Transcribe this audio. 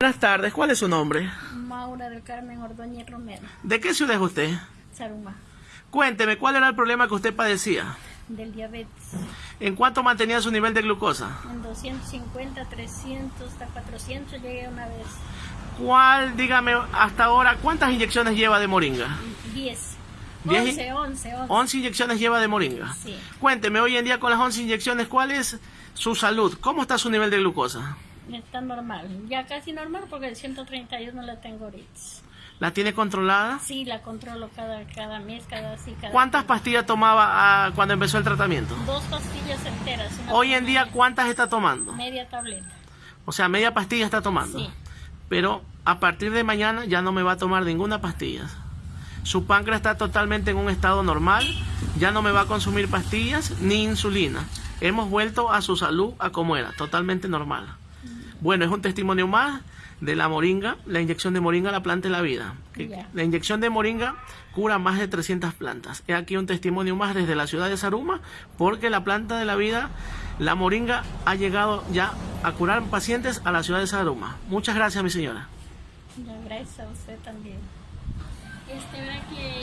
Buenas tardes, ¿cuál es su nombre? Maura del Carmen Ordóñez Romero, ¿De qué ciudad es usted? Saruma, Cuénteme, ¿cuál era el problema que usted padecía? del diabetes. ¿En cuánto mantenía su nivel de glucosa? En 250, 300, hasta 400 llegué una vez. ¿Cuál, dígame, hasta ahora, cuántas inyecciones lleva de moringa? 10. Diez y- 11, 11, 11. 11 inyecciones lleva de moringa. Sí. Cuénteme, hoy en día con las 11 inyecciones, ¿cuál es su salud? ¿Cómo está su nivel de glucosa? Está normal. Ya casi normal porque el 131 la tengo ahorita. ¿La tiene controlada? Sí, la controlo cada, cada mes, cada sí, cada ¿Cuántas pastillas tomaba ah, cuando empezó el tratamiento? Dos pastillas enteras. Hoy en día, ¿cuántas está tomando? Media tableta. O sea, media pastilla está tomando. Sí. Pero a partir de mañana ya no me va a tomar ninguna pastilla. Su páncreas está totalmente en un estado normal, ya no me va a consumir pastillas ni insulina. Hemos vuelto a su salud a como era, totalmente normal. Bueno, es un testimonio más de la moringa, la inyección de moringa, la planta de la vida. La inyección de moringa cura más de 300 plantas. He aquí un testimonio más desde la ciudad de Saruma, porque la planta de la vida, la moringa, ha llegado ya a curar pacientes a la ciudad de Saruma. Muchas gracias, mi señora. Gracias a usted también. Este, que